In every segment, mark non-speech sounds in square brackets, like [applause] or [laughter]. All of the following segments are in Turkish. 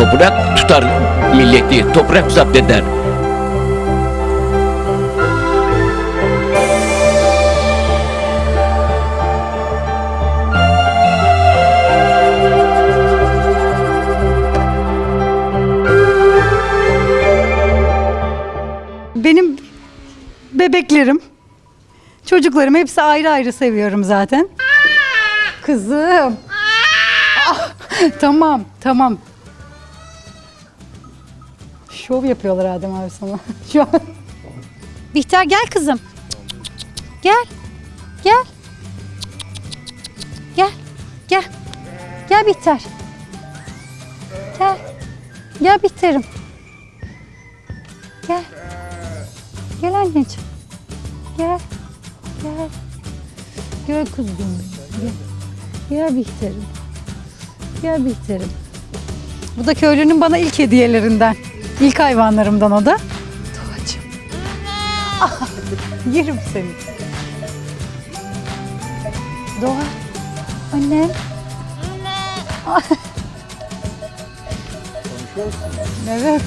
Toprak tutar milleti, toprak zapt eder. Benim bebeklerim, çocuklarım hepsi ayrı ayrı seviyorum zaten. Kızım. Ah, tamam, tamam. Şov yapıyorlar Adem abi sana. [laughs] Şu an. Bihter gel kızım. Gel. Gel. Gel. Gel. Gel Bihter. Gel. Gel Bihter'im. Gel. Gel anneciğim. Gel. Gel. Gel kuzum. Gel. Gel Bihter'im. Gel Bihter'im. Bu da köylünün bana ilk hediyelerinden. İlk hayvanlarımdan o da. Doğacığım. Ah, yerim seni. Doğa. Annem. Anne. Evet.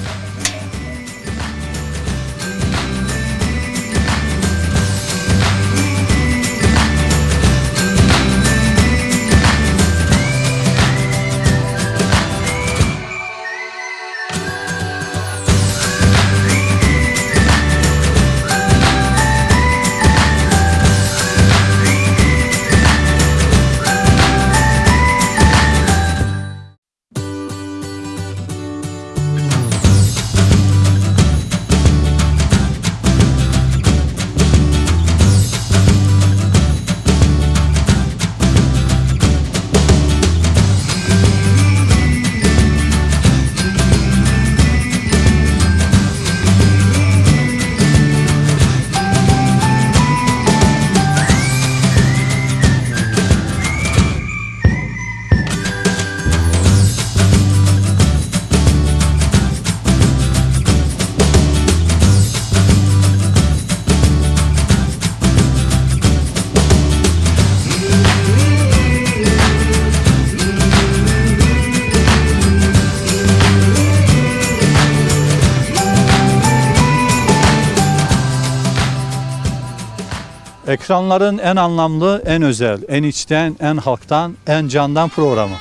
Ekranların en anlamlı, en özel, en içten, en halktan, en candan programı.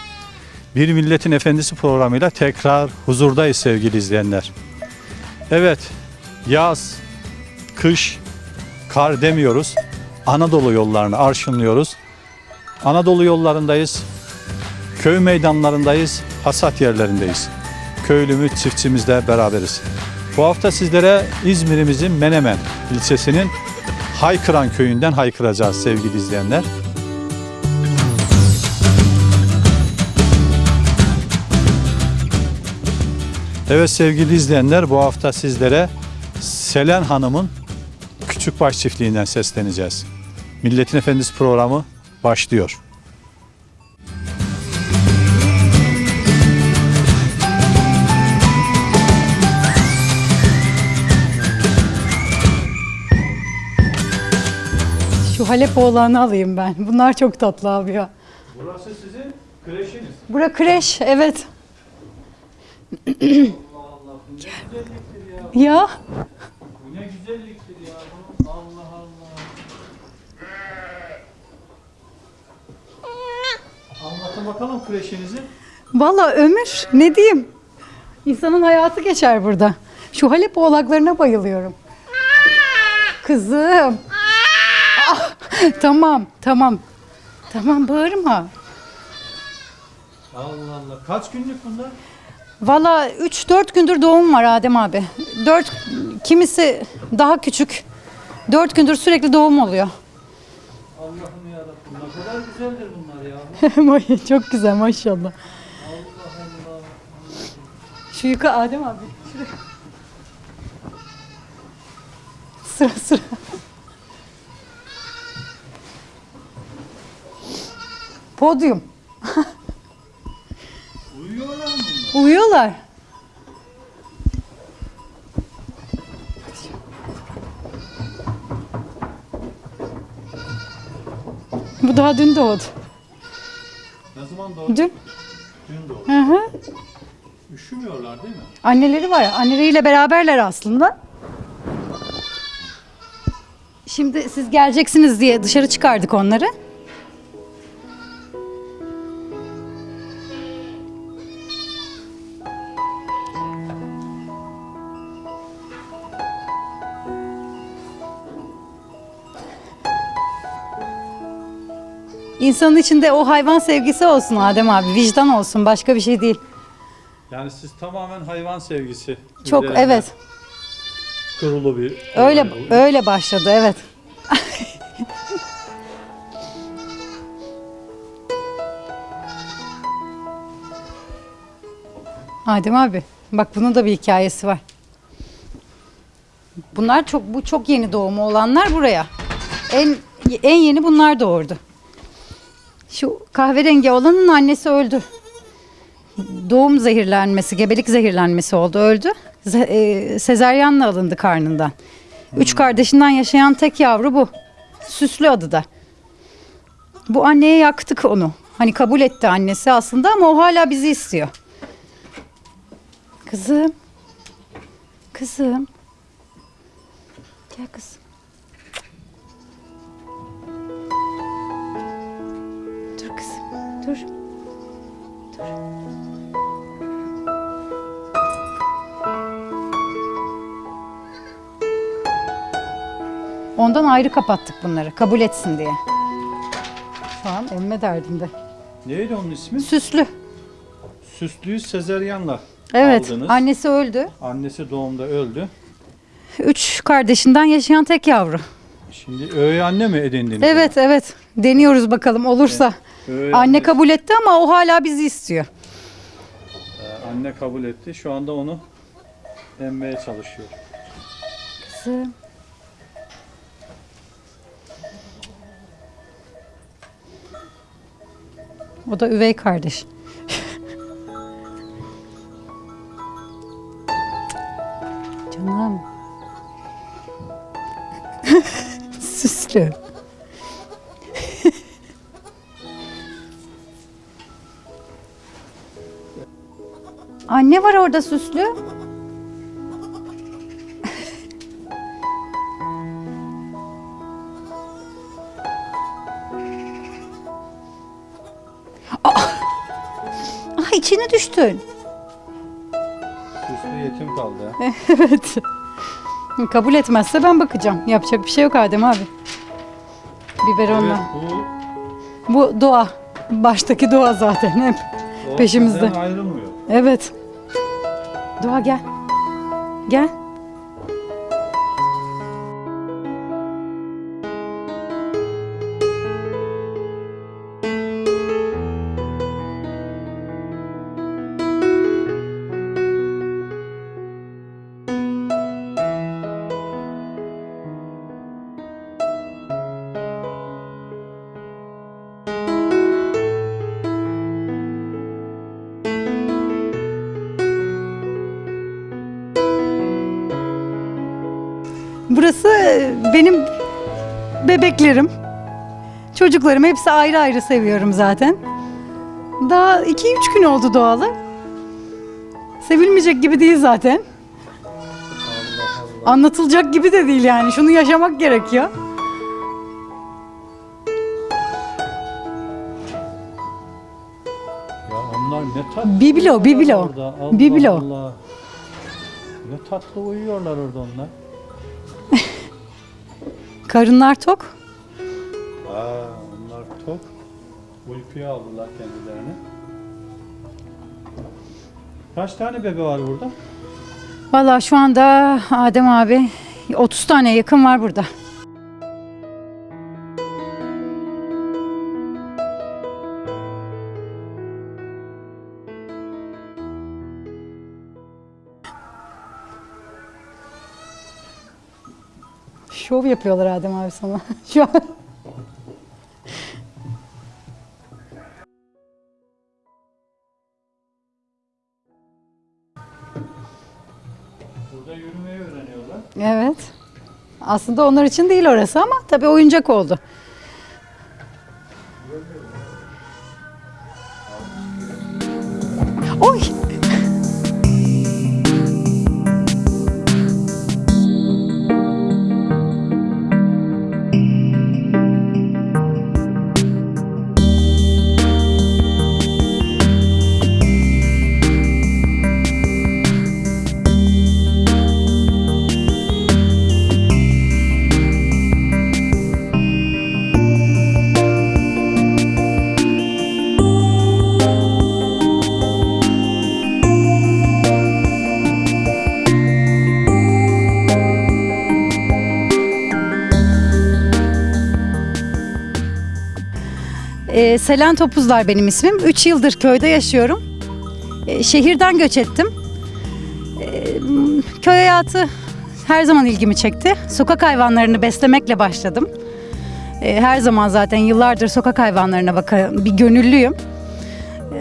Bir Milletin Efendisi programıyla tekrar huzurdayız sevgili izleyenler. Evet, yaz, kış, kar demiyoruz. Anadolu yollarını arşınlıyoruz. Anadolu yollarındayız. Köy meydanlarındayız, hasat yerlerindeyiz. Köylümüz, çiftçimizle beraberiz. Bu hafta sizlere İzmir'imizin Menemen ilçesinin Haykıran köyünden haykıracağız sevgili izleyenler. Evet sevgili izleyenler bu hafta sizlere Selen Hanım'ın Küçükbaş çiftliğinden sesleneceğiz. Milletin Efendisi programı başlıyor. Halep oğlanı alayım ben. Bunlar çok tatlı abi ya. Burası sizin kreşiniz. Bura kreş, evet. [clears throat] ya Bu ne güzelliktir ya. Allah Allah. Anlatın bakalım kreşinizi. valla ömür ne diyeyim. İnsanın hayatı geçer burada. Şu Halep oğlaklarına bayılıyorum. Kızım. [laughs] Tamam, tamam. Tamam bağırma. Allah Allah. Kaç günlük bunlar? Valla 3-4 gündür doğum var Adem abi. 4 kimisi daha küçük. 4 gündür sürekli doğum oluyor. Allah'ım yarabbim ne kadar güzeldir bunlar ya. [laughs] Çok güzel maşallah. Şu yuka Adem abi. Şuraya. Sıra sıra. Podyum. [laughs] Uyuyorlar mı bunlar? Uyuyorlar. Bu daha dün doğdu. Ne zaman doğdu? Dün. Dün doğdu. Hı hı. Üşümüyorlar değil mi? Anneleri var. Anneleriyle beraberler aslında. Şimdi siz geleceksiniz diye dışarı çıkardık onları. İnsanın içinde o hayvan sevgisi olsun Adem abi, vicdan olsun, başka bir şey değil. Yani siz tamamen hayvan sevgisi. Çok üzerine evet. Kurulu bir Öyle olay öyle başladı evet. [laughs] Adem abi bak bunun da bir hikayesi var. Bunlar çok bu çok yeni doğumu olanlar buraya. En en yeni bunlar doğurdu. Şu kahverengi olanın annesi öldü. Doğum zehirlenmesi, gebelik zehirlenmesi oldu, öldü. E, sezaryenle alındı karnından. Üç kardeşinden yaşayan tek yavru bu. Süslü adı da. Bu anneye yaktık onu. Hani kabul etti annesi aslında ama o hala bizi istiyor. Kızım. Kızım. Gel kızım. Kızım. Dur. Ondan ayrı kapattık bunları. Kabul etsin diye. Şu an emme derdinde. Neydi onun ismi? Süslü. Süslüyü sezeryanla Evet. aldınız. Annesi öldü. Annesi doğumda öldü. Üç kardeşinden yaşayan tek yavru. Şimdi öğe anne mi edindiniz? Evet evet. Deniyoruz bakalım olursa. Öğe Anne kabul etti ama o hala bizi istiyor. Ee, anne kabul etti. Şu anda onu emmeye çalışıyor. Kızım. O da üvey kardeş. [laughs] Canım. [laughs] Süslü. Anne var orada süslü. Ah içine düştün. Süslü yetim kaldı. [laughs] evet. Kabul etmezse ben bakacağım. Yapacak bir şey yok Adem abi. Biberonla. Evet, bu Bu doğa. Baştaki doğa zaten hep. o Peşimizde. ayrılmıyor. Evet. Doğa gel. Gel. Burası e, benim bebeklerim. Çocuklarım hepsi ayrı ayrı seviyorum zaten. Daha 2-3 gün oldu doğalı. Sevilmeyecek gibi değil zaten. Anlatılacak gibi de değil yani. Şunu yaşamak gerekiyor. Ya onlar ne tatlı. Biblo, biblo. orada. Allah Biblo. Allah. Ne tatlı uyuyorlar orada onlar. Karınlar tok. Aa, onlar tok. Uykuya aldılar kendilerini. Kaç tane bebe var burada? Vallahi şu anda Adem abi 30 tane yakın var burada. Şov yapıyorlar Adem abi sana. [laughs] Şu an. Burada yürümeyi öğreniyorlar. Evet. Aslında onlar için değil orası ama tabii oyuncak oldu. Ee, Selen Topuzlar benim ismim. 3 yıldır köyde yaşıyorum. Ee, şehirden göç ettim. Ee, köy hayatı her zaman ilgimi çekti. Sokak hayvanlarını beslemekle başladım. Her zaman zaten yıllardır sokak hayvanlarına bakan bir gönüllüyüm.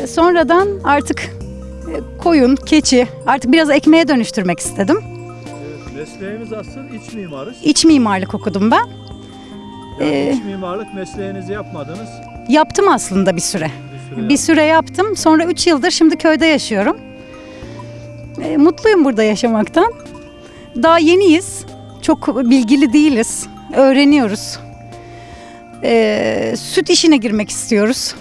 Sonradan artık e, koyun, keçi artık biraz ekmeğe dönüştürmek istedim. Mesleğimiz aslında iç mimarız. İç mimarlık okudum ben. Yani iç mimarlık mesleğinizi yapmadınız Yaptım aslında bir süre. bir süre. Bir süre yaptım. Sonra 3 yıldır şimdi köyde yaşıyorum. E, mutluyum burada yaşamaktan. Daha yeniyiz. Çok bilgili değiliz. Öğreniyoruz. E, süt işine girmek istiyoruz.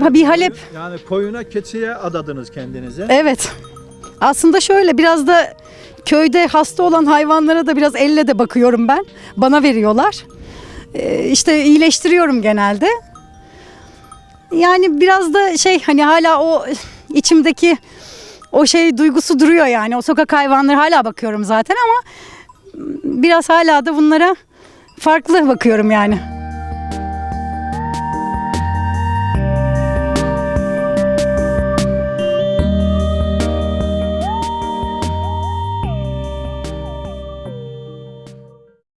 Ha, Bir Halep. Yani koyuna keçiye adadınız kendinize. Evet. Aslında şöyle biraz da köyde hasta olan hayvanlara da biraz elle de bakıyorum ben. Bana veriyorlar. Ee, işte iyileştiriyorum genelde. Yani biraz da şey hani hala o içimdeki o şey duygusu duruyor yani. O sokak hayvanları hala bakıyorum zaten ama biraz hala da bunlara farklı bakıyorum yani.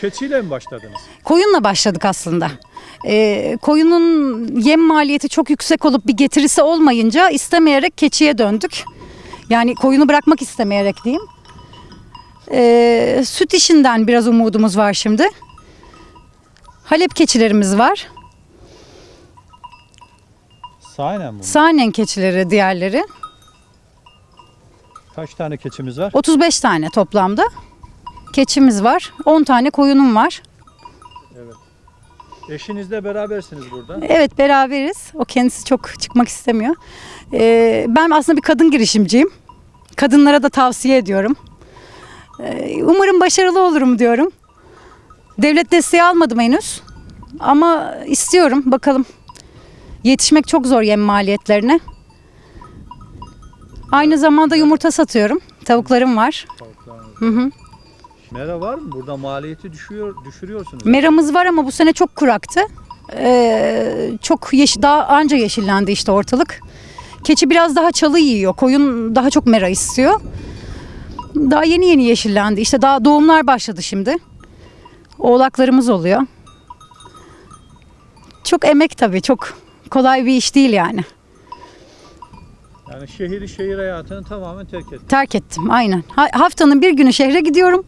Keçiyle mi başladınız? Koyunla başladık aslında. Ee, koyunun yem maliyeti çok yüksek olup bir getirisi olmayınca istemeyerek keçiye döndük. Yani koyunu bırakmak istemeyerek diyeyim. Ee, süt işinden biraz umudumuz var şimdi. Halep keçilerimiz var. Sahiden mi? Sahnen keçileri diğerleri. Kaç tane keçimiz var? 35 tane toplamda. Keçimiz var. 10 tane koyunum var. Eşinizle berabersiniz burada. Evet beraberiz. O kendisi çok çıkmak istemiyor. Ee, ben aslında bir kadın girişimciyim. Kadınlara da tavsiye ediyorum. Ee, umarım başarılı olurum diyorum. Devlet desteği almadım henüz. Ama istiyorum bakalım. Yetişmek çok zor yem maliyetlerine. Aynı zamanda yumurta satıyorum. Tavuklarım var. Hı hı. Mera var mı? Burada maliyeti düşüyor, düşürüyorsunuz. Meramız var ama bu sene çok kuraktı. Ee, çok yeşil, daha anca yeşillendi işte ortalık. Keçi biraz daha çalı yiyor. Koyun daha çok mera istiyor. Daha yeni yeni yeşillendi. İşte daha doğumlar başladı şimdi. Oğlaklarımız oluyor. Çok emek tabii. Çok kolay bir iş değil yani. Yani şehri şehir hayatını tamamen terk ettiniz. Terk ettim aynen. Ha- haftanın bir günü şehre gidiyorum.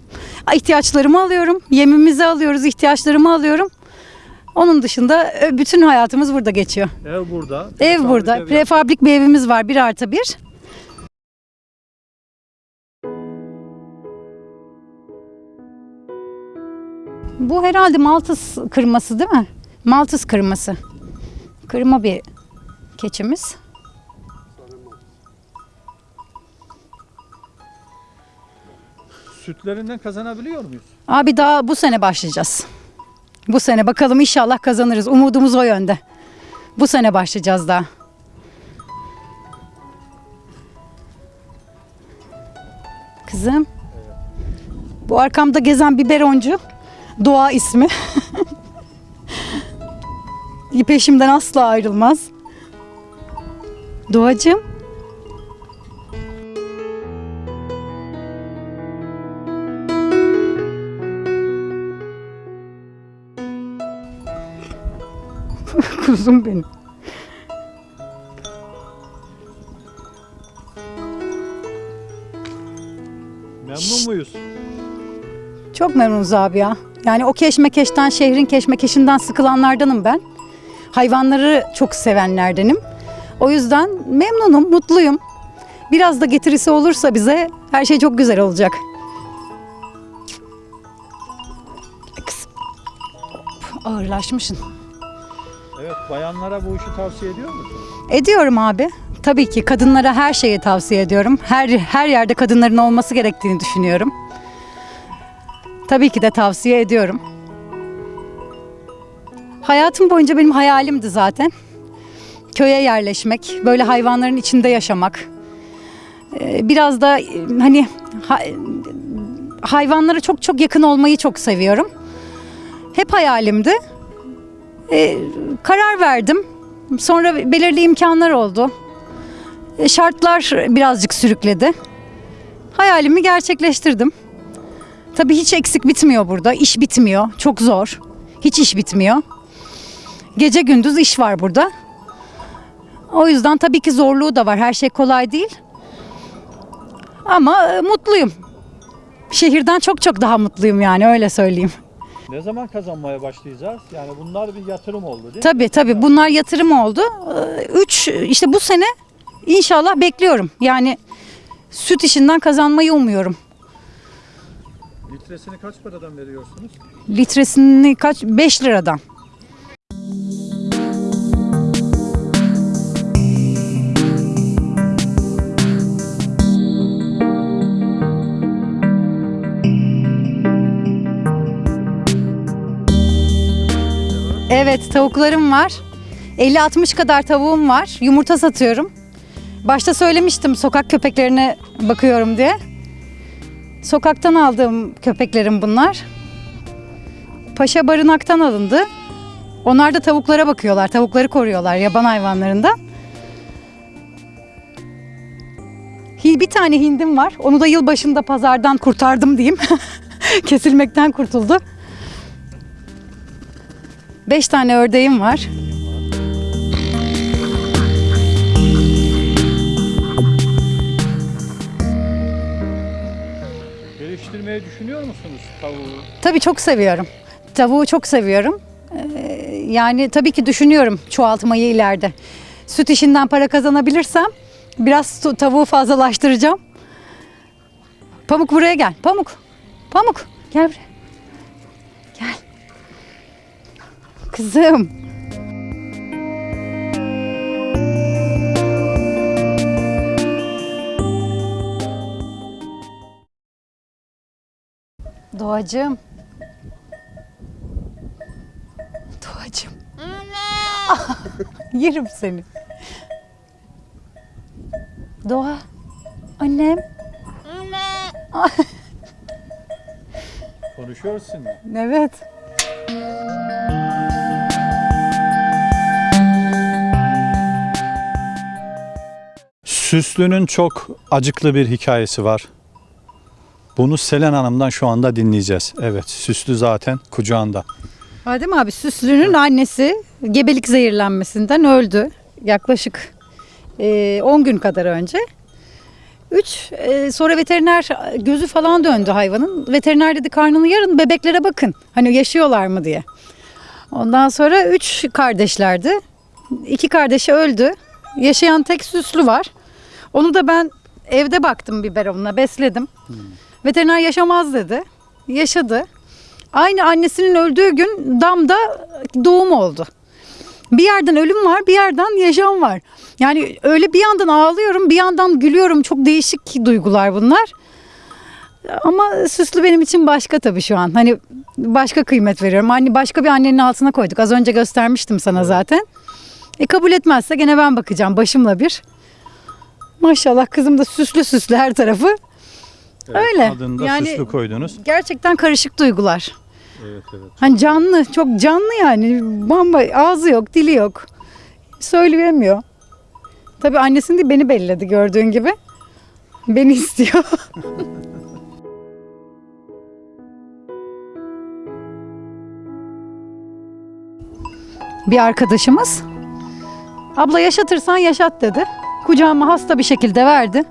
İhtiyaçlarımı alıyorum. Yemimizi alıyoruz, ihtiyaçlarımı alıyorum. Onun dışında ö, bütün hayatımız burada geçiyor. Ev burada. Ev burada. Prefabrik bir evimiz var. Bir artı bir. Bu herhalde Maltız kırması değil mi? Maltız kırması. Kırma bir keçimiz. Sütlerinden kazanabiliyor muyuz? Abi daha bu sene başlayacağız. Bu sene bakalım inşallah kazanırız. Umudumuz o yönde. Bu sene başlayacağız daha. Kızım. Bu arkamda gezen biberoncu. Doğa ismi. [laughs] Peşimden asla ayrılmaz. Doğacığım. Kuzum benim. Memnun muyuz? Çok memnunuz abi ya. Yani o keşmekeşten, şehrin keşmekeşinden sıkılanlardanım ben. Hayvanları çok sevenlerdenim. O yüzden memnunum, mutluyum. Biraz da getirisi olursa bize her şey çok güzel olacak. Kızım. Ağırlaşmışsın. Bayanlara bu işi tavsiye ediyor musunuz? Ediyorum abi. Tabii ki kadınlara her şeyi tavsiye ediyorum. Her her yerde kadınların olması gerektiğini düşünüyorum. Tabii ki de tavsiye ediyorum. Hayatım boyunca benim hayalimdi zaten. Köye yerleşmek, böyle hayvanların içinde yaşamak. Ee, Biraz da e, hani ha- hayvanlara çok çok yakın olmayı çok seviyorum. Hep hayalimdi. E, karar verdim. Sonra belirli imkanlar oldu. E, şartlar birazcık sürükledi. Hayalimi gerçekleştirdim. Tabii hiç eksik bitmiyor burada. İş bitmiyor. Çok zor. Hiç iş bitmiyor. Gece gündüz iş var burada. O yüzden tabii ki zorluğu da var. Her şey kolay değil. Ama e, mutluyum. Şehirden çok çok daha mutluyum yani öyle söyleyeyim. Ne zaman kazanmaya başlayacağız? Yani bunlar bir yatırım oldu değil mi? Tabii tabii bunlar yatırım oldu. Ee, Üç işte bu sene inşallah bekliyorum. Yani süt işinden kazanmayı umuyorum. Litresini kaç paradan veriyorsunuz? Litresini kaç? 5 liradan. Evet tavuklarım var. 50-60 kadar tavuğum var. Yumurta satıyorum. Başta söylemiştim sokak köpeklerine bakıyorum diye. Sokaktan aldığım köpeklerim bunlar. Paşa barınaktan alındı. Onlar da tavuklara bakıyorlar, tavukları koruyorlar yaban hayvanlarından. Bir tane hindim var. Onu da yılbaşında pazardan kurtardım diyeyim. [laughs] Kesilmekten kurtuldu. Beş tane ördeğim var. Geliştirmeyi düşünüyor musunuz tavuğu? Tabii çok seviyorum. Tavuğu çok seviyorum. Ee, yani tabii ki düşünüyorum çoğaltmayı ileride. Süt işinden para kazanabilirsem biraz tavuğu fazlalaştıracağım. Pamuk buraya gel. Pamuk. Pamuk. Gel buraya. Gel. Kızım. Doğacığım. Doğacığım. [laughs] Yerim seni. Doğa. Annem. [laughs] Konuşuyorsun mu? Evet. Süslü'nün çok acıklı bir hikayesi var. Bunu Selen Hanım'dan şu anda dinleyeceğiz. Evet, Süslü zaten kucağında. Adem abi Süslü'nün annesi gebelik zehirlenmesinden öldü. Yaklaşık e, 10 gün kadar önce. 3 sonra veteriner gözü falan döndü hayvanın. Veteriner dedi karnını yarın bebeklere bakın. Hani yaşıyorlar mı diye. Ondan sonra 3 kardeşlerdi. İki kardeşi öldü. Yaşayan tek Süslü var. Onu da ben evde baktım biberonuna besledim. Veteriner yaşamaz dedi. Yaşadı. Aynı annesinin öldüğü gün damda doğum oldu. Bir yerden ölüm var, bir yerden yaşam var. Yani öyle bir yandan ağlıyorum, bir yandan gülüyorum. Çok değişik duygular bunlar. Ama süslü benim için başka tabii şu an. Hani başka kıymet veriyorum. Hani başka bir annenin altına koyduk. Az önce göstermiştim sana zaten. E kabul etmezse gene ben bakacağım başımla bir. Maşallah kızım da süslü süslü her tarafı. Evet, Öyle. Adını da Yani- Süslü koydunuz. Gerçekten karışık duygular. Evet, evet. Hani canlı, çok canlı yani. Bamba ağzı yok, dili yok. Söyleyemiyor. Tabii annesini değil beni belledi gördüğün gibi. Beni [laughs] istiyor. bir arkadaşımız abla yaşatırsan yaşat dedi. Kucağıma hasta bir şekilde verdi.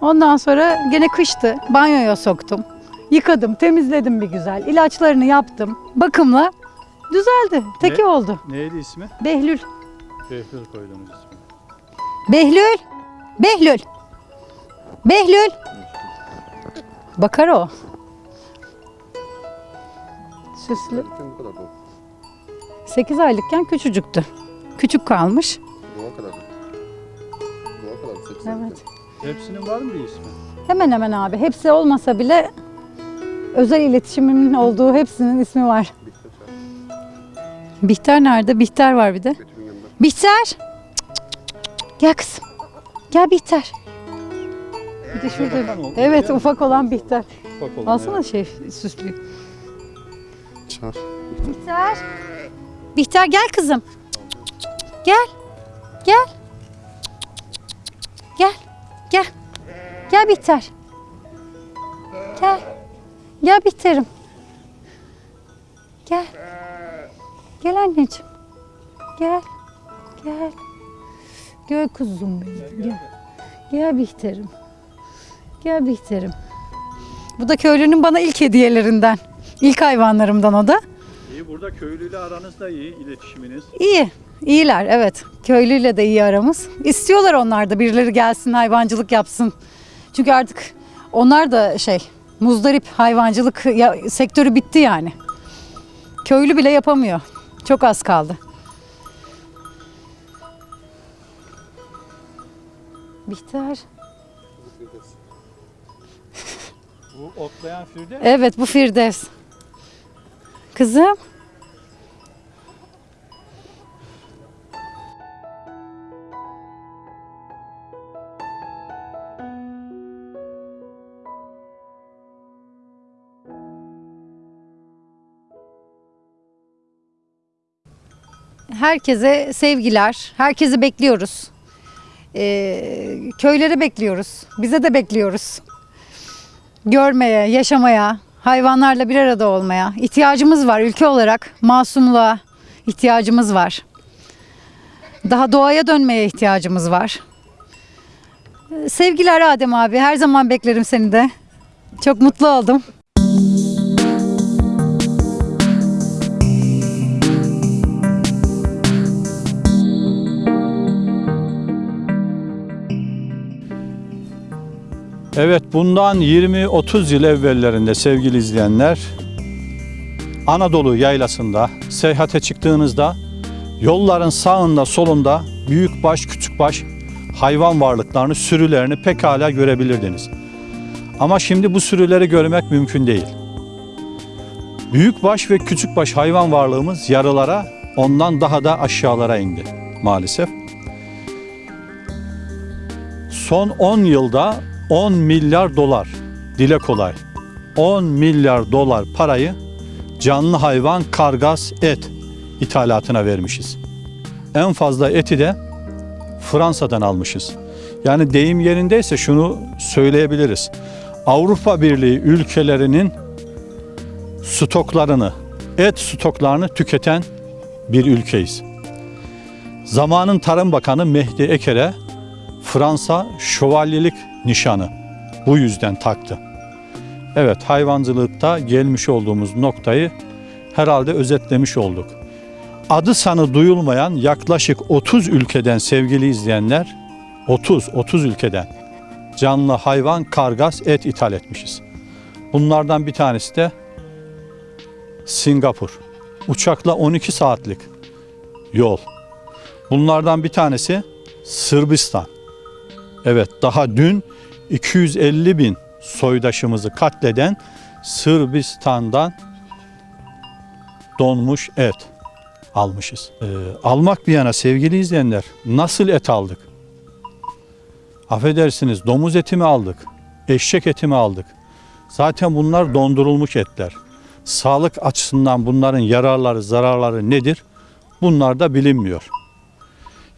Ondan sonra gene kıştı. Banyoya soktum. Yıkadım, temizledim bir güzel. İlaçlarını yaptım. Bakımla düzeldi. Teki Ne? oldu. Neydi ismi? Behlül. Behlül koydunuz ismi. Behlül. Behlül. Behlül. Bakar o. Süslü. Bu kadar bu. 8 aylıkken küçücüktü. Küçük kalmış. Evet. Hepsinin var mı bir ismi? Hemen hemen abi. Hepsi olmasa bile özel iletişimimin olduğu hepsinin ismi var. Bihter nerede? Bihter var bir de. Bihter. Cık, cık, cık, cık. Gel kızım. Gel Bihter. Bir de şurada. Evet ufak olan Bihter. Alsana evet. şey süslüyü. Çağır. Bihter. Bihter gel kızım. Gel. Gel. Gel. Gel. Gel Bihter. Gel. Gel Bihter'im. Gel. Gel anneciğim. Gel. Gel. Gel kuzum benim. Gel. Gel Bihter'im. Gel Bihter'im. Bu da köylünün bana ilk hediyelerinden. İlk hayvanlarımdan o da. İyi burada köylüyle aranız da iyi iletişiminiz. İyi. İyiler evet. Köylüyle de iyi aramız. İstiyorlar onlar da birileri gelsin hayvancılık yapsın. Çünkü artık onlar da şey muzdarip hayvancılık ya, sektörü bitti yani. Köylü bile yapamıyor. Çok az kaldı. Bihter. Bu otlayan firde Evet bu Firdevs. Kızım. Herkese sevgiler. Herkesi bekliyoruz. Ee, köylere bekliyoruz. Bize de bekliyoruz görmeye, yaşamaya, hayvanlarla bir arada olmaya ihtiyacımız var ülke olarak. Masumluğa ihtiyacımız var. Daha doğaya dönmeye ihtiyacımız var. Sevgiler Adem abi. Her zaman beklerim seni de. Çok mutlu oldum. Evet bundan 20-30 yıl evvellerinde sevgili izleyenler Anadolu yaylasında seyahate çıktığınızda yolların sağında solunda büyükbaş küçükbaş hayvan varlıklarını sürülerini pekala görebilirdiniz. Ama şimdi bu sürüleri görmek mümkün değil. Büyükbaş ve küçükbaş hayvan varlığımız yarılara ondan daha da aşağılara indi maalesef. Son 10 yılda 10 milyar dolar dile kolay 10 milyar dolar parayı canlı hayvan kargas et ithalatına vermişiz. En fazla eti de Fransa'dan almışız. Yani deyim yerindeyse şunu söyleyebiliriz. Avrupa Birliği ülkelerinin stoklarını, et stoklarını tüketen bir ülkeyiz. Zamanın Tarım Bakanı Mehdi Eker'e Fransa şövalyelik nişanı bu yüzden taktı. Evet hayvancılıkta gelmiş olduğumuz noktayı herhalde özetlemiş olduk. Adı sanı duyulmayan yaklaşık 30 ülkeden sevgili izleyenler 30 30 ülkeden canlı hayvan kargas et ithal etmişiz. Bunlardan bir tanesi de Singapur. Uçakla 12 saatlik yol. Bunlardan bir tanesi Sırbistan. Evet daha dün 250 bin soydaşımızı katleden Sırbistan'dan donmuş et almışız. Ee, almak bir yana sevgili izleyenler nasıl et aldık? Affedersiniz domuz eti mi aldık? Eşek eti mi aldık? Zaten bunlar dondurulmuş etler. Sağlık açısından bunların yararları, zararları nedir? Bunlar da bilinmiyor.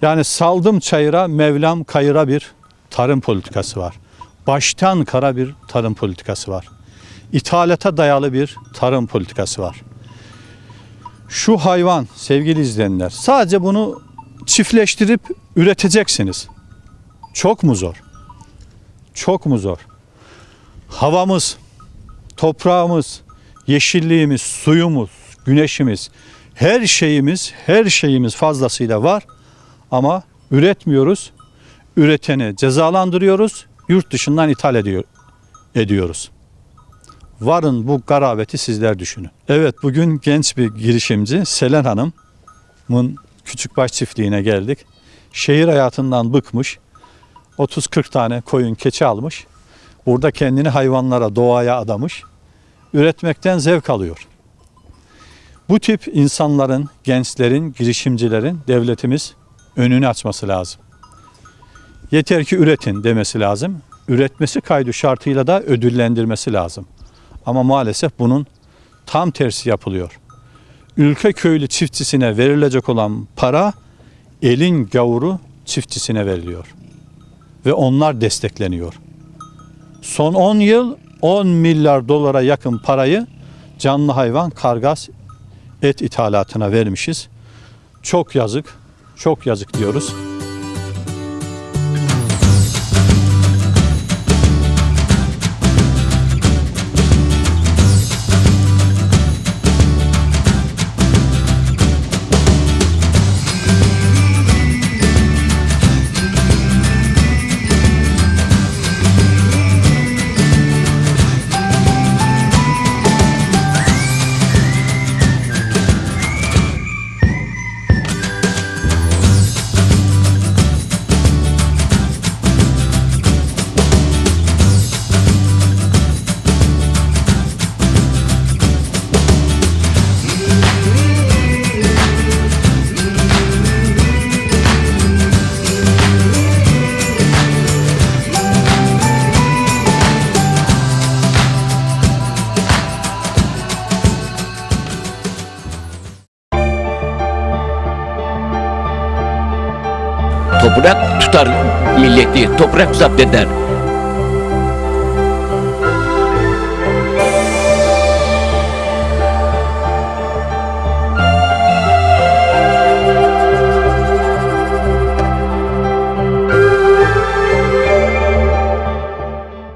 Yani saldım çayıra, Mevlam kayıra bir tarım politikası var. Baştan kara bir tarım politikası var. İthalata dayalı bir tarım politikası var. Şu hayvan sevgili izleyenler sadece bunu çiftleştirip üreteceksiniz. Çok mu zor? Çok mu zor? Havamız, toprağımız, yeşilliğimiz, suyumuz, güneşimiz, her şeyimiz, her şeyimiz fazlasıyla var ama üretmiyoruz. Üreteni cezalandırıyoruz, yurt dışından ithal ediyor, ediyoruz. Varın bu garabeti sizler düşünün. Evet bugün genç bir girişimci Selen Hanım'ın Küçükbaş çiftliğine geldik. Şehir hayatından bıkmış. 30-40 tane koyun keçi almış. Burada kendini hayvanlara, doğaya adamış. Üretmekten zevk alıyor. Bu tip insanların, gençlerin, girişimcilerin devletimiz önünü açması lazım. Yeter ki üretin demesi lazım. Üretmesi kaydı şartıyla da ödüllendirmesi lazım. Ama maalesef bunun tam tersi yapılıyor. ülke köylü çiftçisine verilecek olan para elin gavuru çiftçisine veriliyor. Ve onlar destekleniyor. Son 10 yıl 10 milyar dolara yakın parayı canlı hayvan kargas et ithalatına vermişiz. Çok yazık, çok yazık diyoruz. Toprak tutar milleti, toprak zapt eder.